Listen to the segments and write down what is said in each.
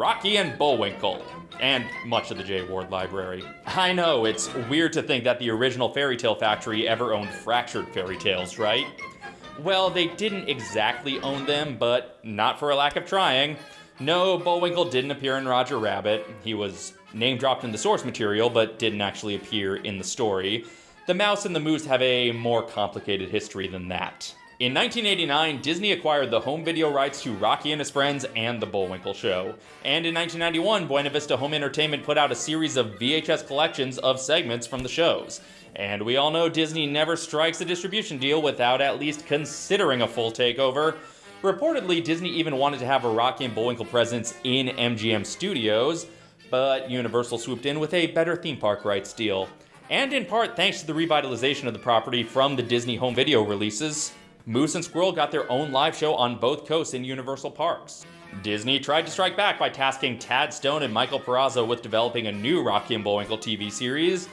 Rocky and Bullwinkle, and much of the Jay Ward library. I know, it's weird to think that the original Fairy Tale Factory ever owned fractured fairy tales, right? Well, they didn't exactly own them, but not for a lack of trying. No, Bullwinkle didn't appear in Roger Rabbit. He was name dropped in the source material, but didn't actually appear in the story. The Mouse and the Moose have a more complicated history than that. In 1989, Disney acquired the home video rights to Rocky and his Friends and The Bullwinkle Show. And in 1991, Buena Vista Home Entertainment put out a series of VHS collections of segments from the shows. And we all know Disney never strikes a distribution deal without at least considering a full takeover. Reportedly, Disney even wanted to have a Rocky and Bullwinkle presence in MGM Studios, but Universal swooped in with a better theme park rights deal. And in part thanks to the revitalization of the property from the Disney home video releases, Moose and Squirrel got their own live show on both coasts in Universal Parks. Disney tried to strike back by tasking Tad Stone and Michael Peraza with developing a new Rocky and Bullwinkle TV series,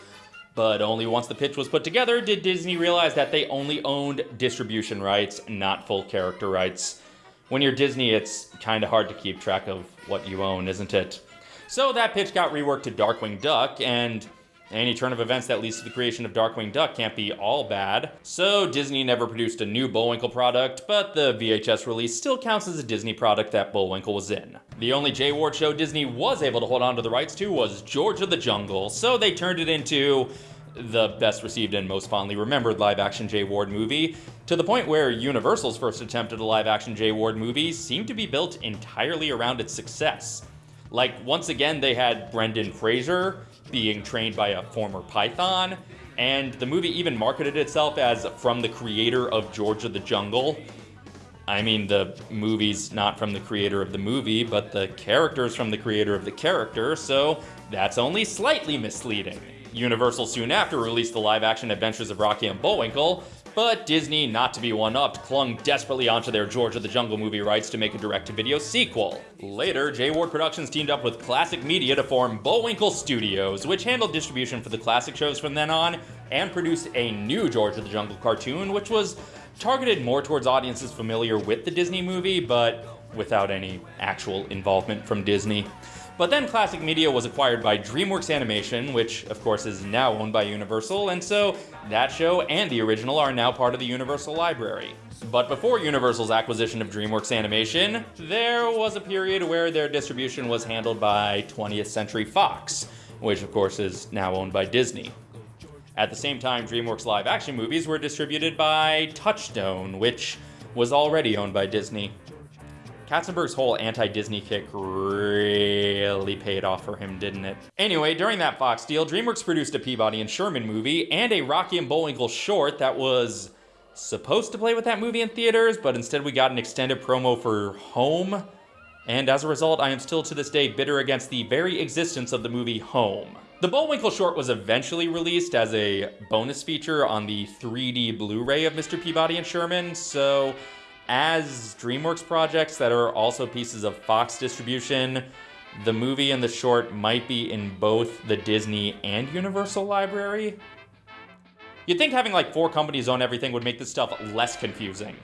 but only once the pitch was put together did Disney realize that they only owned distribution rights, not full character rights. When you're Disney, it's kinda hard to keep track of what you own, isn't it? So that pitch got reworked to Darkwing Duck, and any turn of events that leads to the creation of Darkwing Duck can't be all bad. So Disney never produced a new Bullwinkle product, but the VHS release still counts as a Disney product that Bullwinkle was in. The only Jay Ward show Disney was able to hold on to the rights to was George of the Jungle, so they turned it into the best received and most fondly remembered live action Jay Ward movie, to the point where Universal's first attempt at a live action Jay Ward movie seemed to be built entirely around its success. Like, once again, they had Brendan Fraser, being trained by a former Python, and the movie even marketed itself as from the creator of George of the Jungle. I mean, the movie's not from the creator of the movie, but the character's from the creator of the character, so that's only slightly misleading. Universal soon after released the live action adventures of Rocky and Bullwinkle, but Disney, not to be one-upped, clung desperately onto their George of the Jungle movie rights to make a direct-to-video sequel. Later, Jay Ward Productions teamed up with Classic Media to form Bullwinkle Studios, which handled distribution for the classic shows from then on, and produced a new George of the Jungle cartoon, which was targeted more towards audiences familiar with the Disney movie, but without any actual involvement from Disney. But then Classic Media was acquired by DreamWorks Animation, which of course is now owned by Universal, and so that show and the original are now part of the Universal library. But before Universal's acquisition of DreamWorks Animation, there was a period where their distribution was handled by 20th Century Fox, which of course is now owned by Disney. At the same time, DreamWorks live action movies were distributed by Touchstone, which was already owned by Disney. Katzenberg's whole anti-Disney kick really paid off for him, didn't it? Anyway, during that Fox deal, DreamWorks produced a Peabody and Sherman movie and a Rocky and Bullwinkle short that was supposed to play with that movie in theaters, but instead we got an extended promo for Home. And as a result, I am still to this day bitter against the very existence of the movie Home. The Bullwinkle short was eventually released as a bonus feature on the 3D Blu-ray of Mr. Peabody and Sherman, so as DreamWorks projects that are also pieces of Fox distribution, the movie and the short might be in both the Disney and Universal library. You'd think having like four companies own everything would make this stuff less confusing.